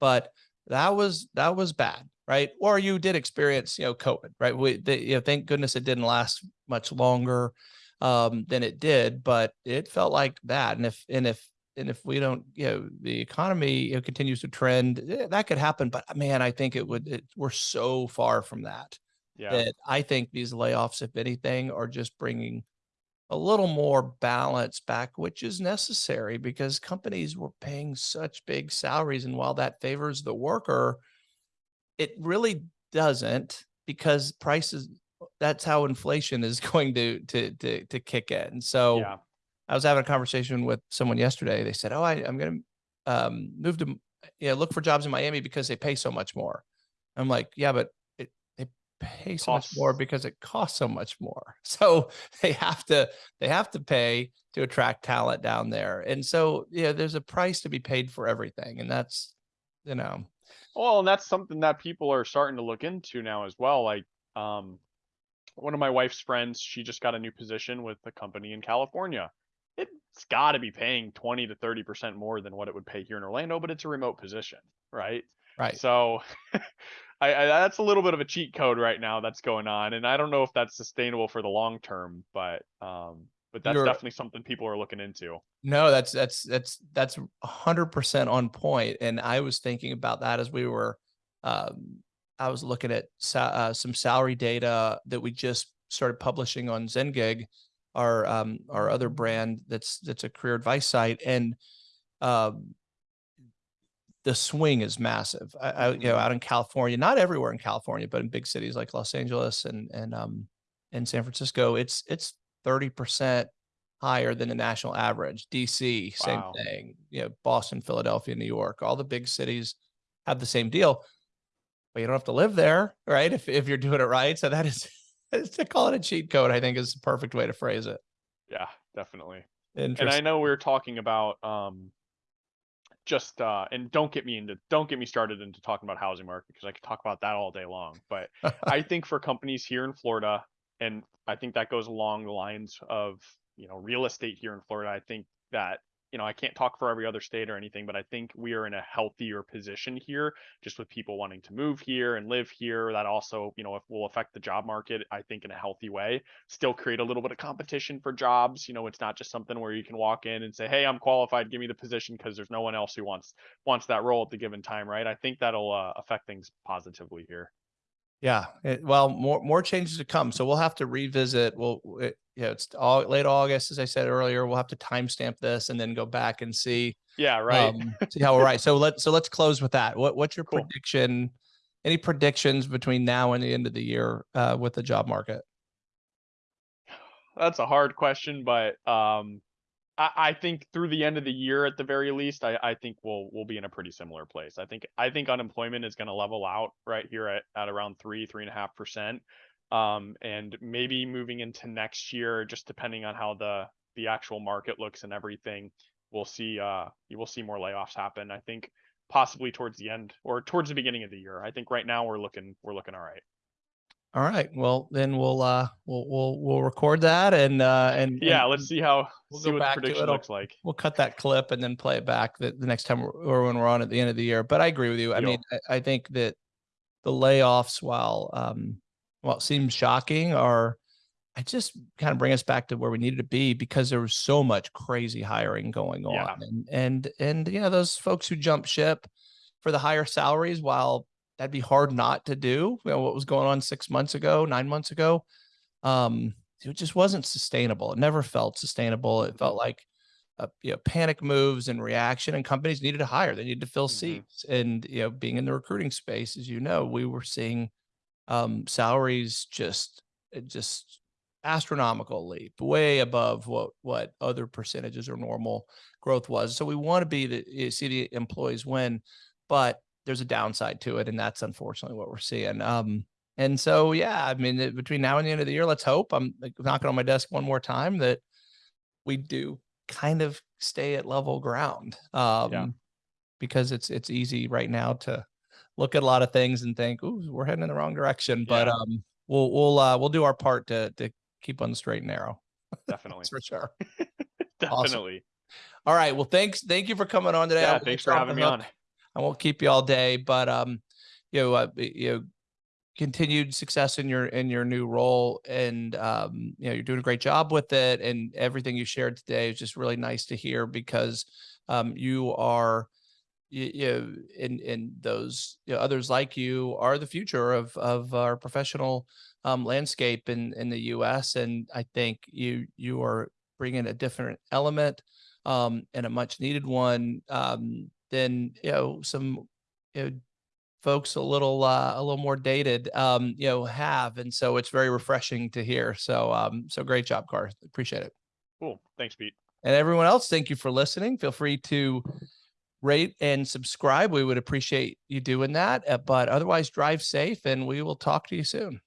Speaker 1: but that was, that was bad, right? Or you did experience, you know, COVID, right? We, the, you know, thank goodness it didn't last much longer, um, than it did, but it felt like that. And if, and if, and if we don't, you know, the economy you know, continues to trend, eh, that could happen. But man, I think it would, it, we're so far from that
Speaker 2: Yeah.
Speaker 1: that I think these layoffs, if anything, are just bringing a little more balance back, which is necessary because companies were paying such big salaries. And while that favors the worker, it really doesn't because prices, that's how inflation is going to, to, to, to kick in. So
Speaker 2: Yeah.
Speaker 1: I was having a conversation with someone yesterday. They said, "Oh, I, I'm going to um, move to, yeah, look for jobs in Miami because they pay so much more." I'm like, "Yeah, but pay so much more because it costs so much more. So they have to, they have to pay to attract talent down there. And so, yeah, there's a price to be paid for everything, and that's, you know,
Speaker 2: Well, and that's something that people are starting to look into now as well. Like, um, one of my wife's friends, she just got a new position with a company in California. It's got to be paying 20 to 30% more than what it would pay here in Orlando, but it's a remote position, right?
Speaker 1: right?
Speaker 2: So I, I that's a little bit of a cheat code right now that's going on. And I don't know if that's sustainable for the long term, but um, but that's
Speaker 1: You're-
Speaker 2: definitely something people are looking into.
Speaker 1: No, that's that's that's that's a hundred percent on point. And I was thinking about that as we were, um, I was looking at sa- uh, some salary data that we just started publishing on ZenGig, our um, our other brand that's that's a career advice site, and um, the swing is massive. I, I you know
Speaker 2: Mhm.
Speaker 1: out in California, not everywhere in California, but in big cities like Los Angeles and and um and San Francisco, it's it's thirty percent higher than the national average. DC, same
Speaker 2: Wow.
Speaker 1: thing. You know, Boston, Philadelphia, New York, all the big cities have the same deal. But you don't have to live there, right? If if you're doing it right. So that is to call it a cheat code, I think is the perfect way to phrase it.
Speaker 2: Yeah, definitely. And I know we are talking about um just uh and don't get me into don't get me started into talking about housing market because I could talk about that all day long. But I think for companies here in Florida, and I think that goes along the lines of you know real estate here in Florida. I think that you know I can't talk for every other state or anything, but I think we are in a healthier position here, just with people wanting to move here and live here. That also you know will affect the job market. I think in a healthy way. Still create a little bit of competition for jobs. You know, it's not just something where you can walk in and say, "Hey, I'm qualified. Give me the position," because there's no one else who wants wants that role at the given time, right? I think that'll uh, affect things positively here.
Speaker 1: Yeah, it, well, more more changes to come. So we'll have to revisit. We'll, it, you know, it's all late August, as I said earlier. We'll have to timestamp this and then go back and see
Speaker 2: Yeah, right.
Speaker 1: um, see how we're right. So let's so let's close with that. What what's your
Speaker 2: Cool.
Speaker 1: prediction? Any predictions between now and the end of the year uh, with the job market?
Speaker 2: That's a hard question, but um, I, I think through the end of the year, at the very least, I, I think we'll we'll be in a pretty similar place. I think I think unemployment is going to level out right here at, at around three three and a half percent, um, and maybe moving into next year, just depending on how the the actual market looks and everything, we'll see uh you will see more layoffs happen. I think possibly towards the end or towards the beginning of the year. I think right now we're looking we're looking all right.
Speaker 1: All right. Well, then we'll uh we'll we'll we'll record that and uh and
Speaker 2: Yeah,
Speaker 1: and
Speaker 2: let's see how
Speaker 1: we'll
Speaker 2: see what
Speaker 1: back
Speaker 2: the prediction
Speaker 1: it.
Speaker 2: Looks like.
Speaker 1: we'll cut that clip and then play it back the, the next time or when we're on at the end of the year. But I agree with you. I mean, I, I think that the layoffs, while um, it seems shocking, are I just kind of bring us back to where we needed to be because there was so much crazy hiring going on.
Speaker 2: Yeah.
Speaker 1: And and and you know, those folks who jump ship for the higher salaries, while that'd be hard not to do, you know, what was going on six months ago, nine months ago, um, it just wasn't sustainable. It never felt sustainable. It felt like uh, you know, panic moves and reaction, and companies needed to hire. They needed to fill
Speaker 2: Mhm.
Speaker 1: seats. And you know, being in the recruiting space, as you know, we were seeing um, salaries just uh, just astronomical leap, way above what what other percentages or normal growth was. So we want to be the you see the employees win, but there's a downside to it, and that's unfortunately what we're seeing. Um, and so yeah, I mean, between now and the end of the year, let's hope I'm knocking on my desk one more time that we do kind of stay at level ground. Um, because it's it's easy right now to look at a lot of things and think, "Ooh, we're heading in the wrong direction." But um, we'll we'll uh, we'll do our part to to keep on the straight and narrow.
Speaker 2: Definitely.
Speaker 1: That's for sure.
Speaker 2: Definitely.
Speaker 1: All right. Well, thanks. Thank you for coming on today. I
Speaker 2: Yeah, thanks for having me
Speaker 1: hook.
Speaker 2: on.
Speaker 1: I won't keep you all day, but um, you know, uh, you know, continued success in your in your new role, and um, you know, you're doing a great job with it, and everything you shared today is just really nice to hear because um, you are you, you know, and and those you know, others like you are the future of of our professional um, landscape in in the U.S. And I think you you are bringing a different element um, and a much needed one um, than you know some you know, folks a little uh, a little more dated um, you know have, and so it's very refreshing to hear. So um, so great job, Car. Appreciate it.
Speaker 2: Cool. Thanks, Pete.
Speaker 1: And everyone else, thank you for listening. Feel free to rate and subscribe. We would appreciate you doing that. Uh, But otherwise, drive safe and we will talk to you soon.